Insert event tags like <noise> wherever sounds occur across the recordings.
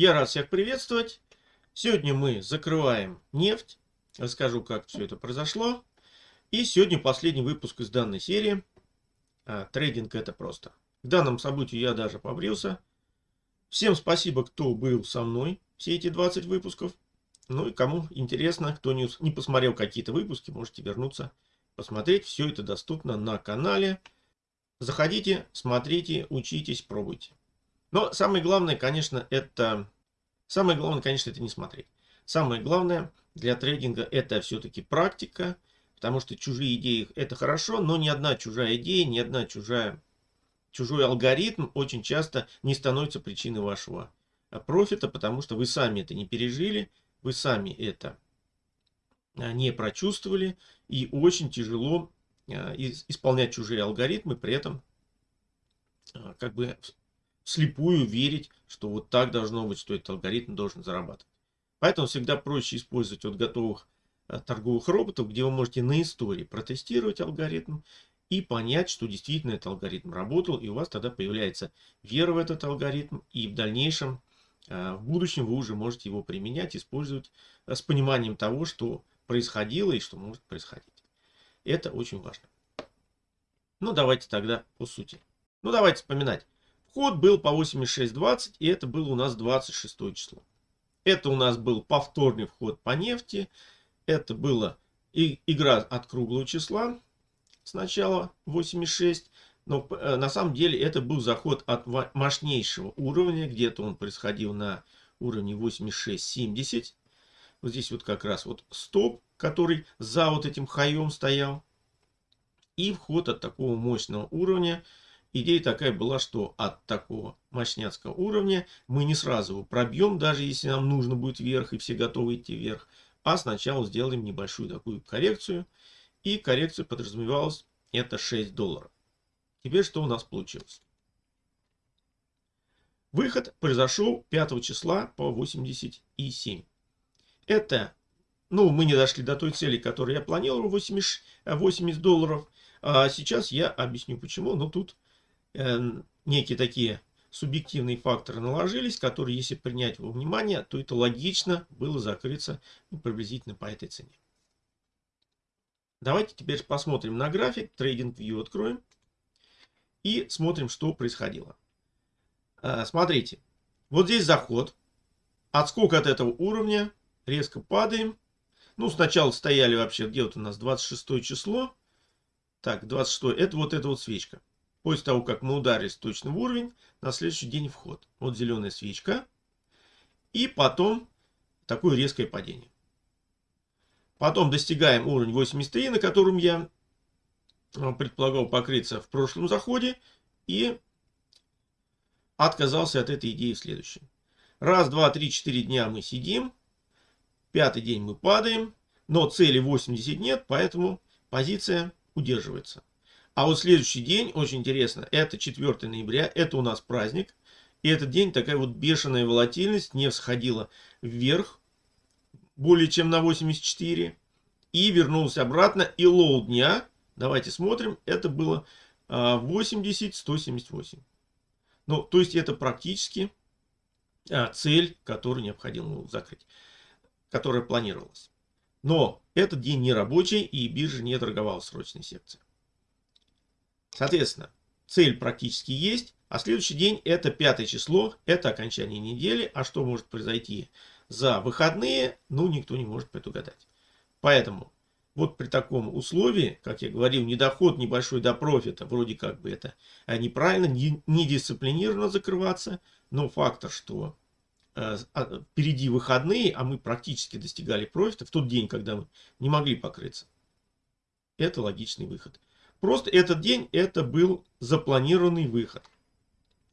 Я рад всех приветствовать. Сегодня мы закрываем нефть. Расскажу, как все это произошло. И сегодня последний выпуск из данной серии. А, трейдинг это просто. К данному событию я даже побрился. Всем спасибо, кто был со мной все эти 20 выпусков. Ну и кому интересно, кто не, не посмотрел какие-то выпуски, можете вернуться, посмотреть. Все это доступно на канале. Заходите, смотрите, учитесь, пробуйте. Но самое главное, конечно, это... Самое главное, конечно, это не смотреть. Самое главное для трейдинга это все-таки практика. Потому что чужие идеи это хорошо, но ни одна чужая идея, ни одна чужая, чужой алгоритм очень часто не становится причиной вашего а, профита, потому что вы сами это не пережили, вы сами это а, не прочувствовали, и очень тяжело а, исполнять чужие алгоритмы, при этом как бы слепую верить, что вот так должно быть, что этот алгоритм должен зарабатывать. Поэтому всегда проще использовать от готовых э, торговых роботов, где вы можете на истории протестировать алгоритм и понять, что действительно этот алгоритм работал, и у вас тогда появляется вера в этот алгоритм, и в дальнейшем, э, в будущем вы уже можете его применять, использовать э, с пониманием того, что происходило и что может происходить. Это очень важно. Ну, давайте тогда по сути. Ну, давайте вспоминать. Вход был по 86.20, и это было у нас 26 число. Это у нас был повторный вход по нефти. Это была игра от круглого числа. Сначала 86. Но э, на самом деле это был заход от мощнейшего уровня. Где-то он происходил на уровне 86.70. Вот здесь вот как раз вот стоп, который за вот этим хаем стоял. И вход от такого мощного уровня Идея такая была, что от такого мощняцкого уровня мы не сразу его пробьем, даже если нам нужно будет вверх и все готовы идти вверх, а сначала сделаем небольшую такую коррекцию. И коррекция подразумевалась это 6 долларов. Теперь что у нас получилось? Выход произошел 5 числа по 87. Это, ну, мы не дошли до той цели, которую я планировал, 80, 80 долларов. А сейчас я объясню почему, но тут некие такие субъективные факторы наложились, которые, если принять во внимание, то это логично было закрыться ну, приблизительно по этой цене. Давайте теперь посмотрим на график, Trading View откроем и смотрим, что происходило. Э, смотрите, вот здесь заход, отскок от этого уровня, резко падаем. Ну, сначала стояли вообще, где вот у нас 26 число. Так, 26, это вот эта вот свечка. После того, как мы ударились точно в уровень, на следующий день вход. Вот зеленая свечка. И потом такое резкое падение. Потом достигаем уровень 83, на котором я э, предполагал покрыться в прошлом заходе. И отказался от этой идеи в следующем. Раз, два, три, четыре дня мы сидим. Пятый день мы падаем. Но цели 80 нет, поэтому позиция удерживается. А вот следующий день, очень интересно, это 4 ноября, это у нас праздник. И этот день такая вот бешеная волатильность, не всходила вверх, более чем на 84. И вернулся обратно, и low дня, давайте смотрим, это было 80-178. А, ну, то есть это практически а, цель, которую необходимо закрыть, которая планировалась. Но этот день не рабочий, и биржа не торговала срочной секцией. Соответственно, цель практически есть, а следующий день это пятое число, это окончание недели. А что может произойти за выходные, ну никто не может предугадать. Поэтому вот при таком условии, как я говорил, недоход небольшой до профита, вроде как бы это а неправильно, не, не закрываться, но фактор, что э, а, впереди выходные, а мы практически достигали профита в тот день, когда мы не могли покрыться, это логичный выход. Просто этот день это был запланированный выход.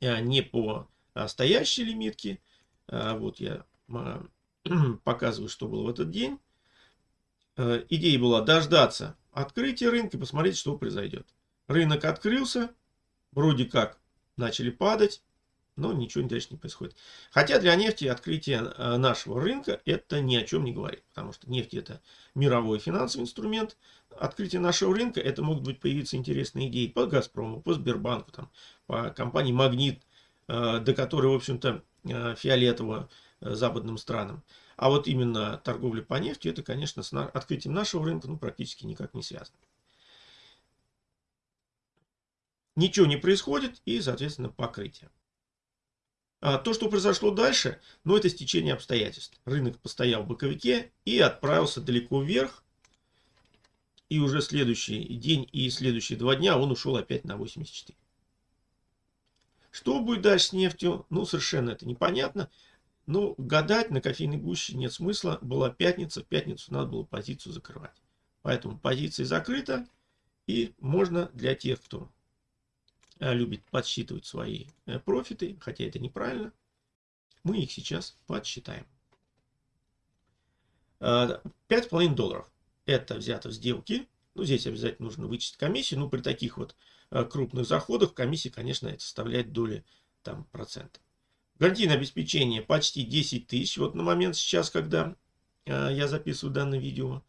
А не по стоящей лимитке. А вот я <clears throat> показываю, что было в этот день. Э, идея была дождаться открытия рынка и посмотреть, что произойдет. Рынок открылся, вроде как начали падать, но ничего дальше не происходит. Хотя для нефти открытие э, нашего рынка это ни о чем не говорит, потому что нефть это мировой финансовый инструмент. Открытие нашего рынка это могут быть появиться интересные идеи по Газпрому, по Сбербанку, там, по компании Магнит, э, до которой, в общем-то, э, фиолетового э, западным странам. А вот именно торговля по нефти, это, конечно, с открытием нашего рынка ну, практически никак не связано. Ничего не происходит и, соответственно, покрытие. А то, что произошло дальше, ну, это стечение обстоятельств. Рынок постоял в боковике и отправился далеко вверх. И уже следующий день и следующие два дня он ушел опять на 84. Что будет дальше с нефтью? Ну, совершенно это непонятно. Но гадать на кофейной гуще нет смысла. Была пятница, в пятницу надо было позицию закрывать. Поэтому позиция закрыта. И можно для тех, кто любит подсчитывать свои э, профиты, хотя это неправильно. Мы их сейчас подсчитаем. 5,5 э, долларов. Это взято в сделке. Ну, здесь обязательно нужно вычесть комиссию. Ну, при таких вот крупных заходах комиссия, конечно, это составляет доли там, процента. Гарантийное обеспечение почти 10 тысяч. Вот на момент сейчас, когда я записываю данное видео.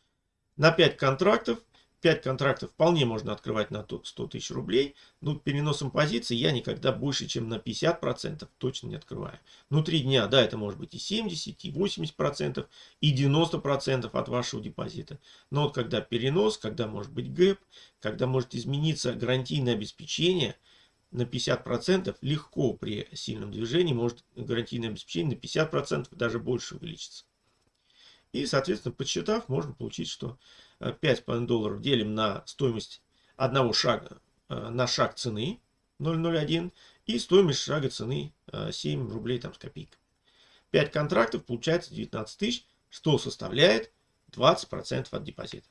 На 5 контрактов 5 контрактов вполне можно открывать на 100 тысяч рублей. Но переносом позиций я никогда больше, чем на 50% точно не открываю. Внутри дня, да, это может быть и 70, и 80%, и 90% от вашего депозита. Но вот когда перенос, когда может быть гэп, когда может измениться гарантийное обеспечение на 50%, легко при сильном движении может гарантийное обеспечение на 50%, даже больше увеличиться. И, соответственно, подсчитав, можно получить, что 5,5 долларов делим на стоимость одного шага, э, на шаг цены 0,01 и стоимость шага цены 7 э, рублей там с копейкой. 5 контрактов получается 19 тысяч, что составляет 20% от депозита.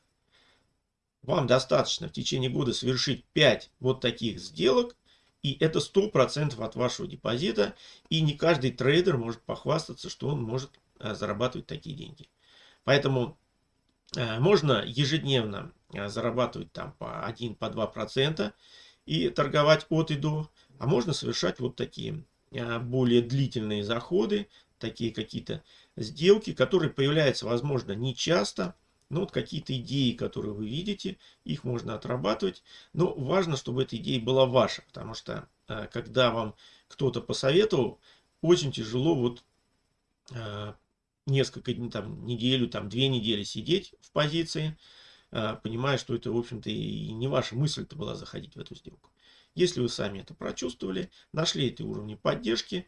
Вам достаточно в течение года совершить 5 вот таких сделок, и это 100% от вашего депозита, и не каждый трейдер может похвастаться, что он может э, зарабатывать такие деньги. Поэтому можно ежедневно э, зарабатывать там по 1, по 2 процента и торговать от и до. А можно совершать вот такие э, более длительные заходы, такие какие-то сделки, которые появляются, возможно, не часто, но вот какие-то идеи, которые вы видите, их можно отрабатывать. Но важно, чтобы эта идея была ваша, потому что когда вам кто-то посоветовал, очень тяжело вот несколько дней, там, неделю, там, две недели сидеть в позиции, а, понимая, что это, в общем-то, и не ваша мысль-то была заходить в эту сделку. Если вы сами это прочувствовали, нашли эти уровни поддержки,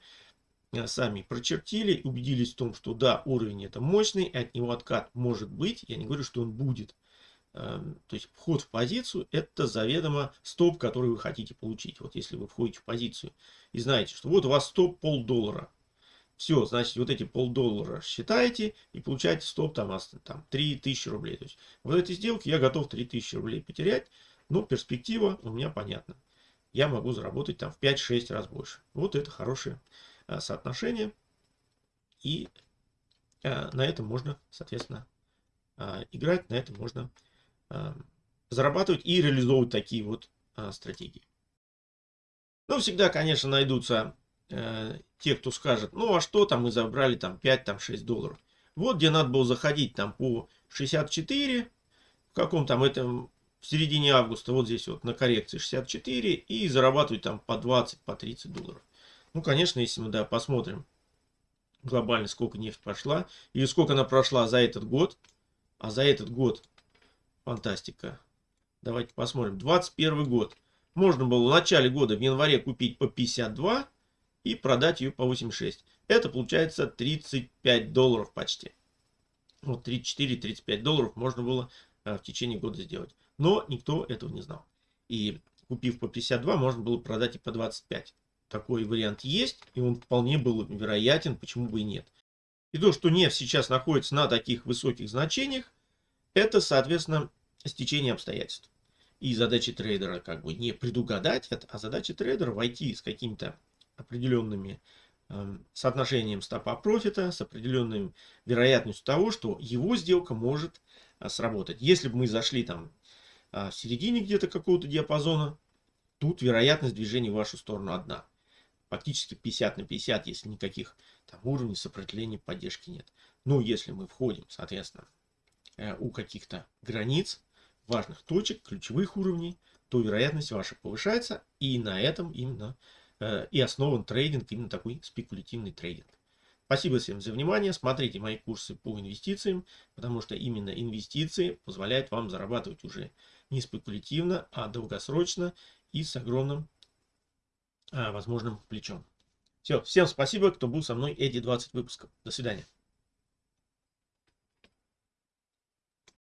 а, сами прочертили, убедились в том, что да, уровень это мощный, от него откат может быть, я не говорю, что он будет. А, то есть вход в позицию это заведомо стоп, который вы хотите получить. Вот если вы входите в позицию и знаете, что вот у вас стоп полдоллара, все, значит, вот эти полдоллара считаете и получаете стоп там, там 3000 рублей. То есть в этой сделке я готов 3000 рублей потерять, но перспектива у меня понятна. Я могу заработать там в 5-6 раз больше. Вот это хорошее а, соотношение. И а, на этом можно, соответственно, а, играть, на этом можно а, зарабатывать и реализовывать такие вот а, стратегии. Но всегда, конечно, найдутся э, те, кто скажет, ну а что там мы забрали там 5-6 там, долларов. Вот где надо было заходить там по 64, в каком там этом, в середине августа, вот здесь вот на коррекции 64 и зарабатывать там по 20, по 30 долларов. Ну, конечно, если мы, да, посмотрим глобально, сколько нефть прошла, или сколько она прошла за этот год, а за этот год, фантастика, давайте посмотрим, 21 год, можно было в начале года, в январе купить по 52, и продать ее по 86. Это получается 35 долларов почти. Вот 34-35 долларов можно было а, в течение года сделать. Но никто этого не знал. И купив по 52, можно было продать и по 25. Такой вариант есть, и он вполне был вероятен, почему бы и нет. И то, что нефть сейчас находится на таких высоких значениях, это, соответственно, стечение обстоятельств. И задача трейдера как бы не предугадать это, а задача трейдера войти с какими-то определенными эм, соотношением стопа профита, с определенной вероятностью того, что его сделка может а, сработать. Если бы мы зашли там а, в середине где-то какого-то диапазона, тут вероятность движения в вашу сторону одна. Фактически 50 на 50, если никаких там уровней сопротивления поддержки нет. Но если мы входим, соответственно, э, у каких-то границ, важных точек, ключевых уровней, то вероятность ваша повышается, и на этом именно э, и основан трейдинг, именно такой спекулятивный трейдинг. Спасибо всем за внимание. Смотрите мои курсы по инвестициям, потому что именно инвестиции позволяют вам зарабатывать уже не спекулятивно, а долгосрочно и с огромным а, возможным плечом. Все, всем спасибо, кто был со мной эти 20 выпусков. До свидания.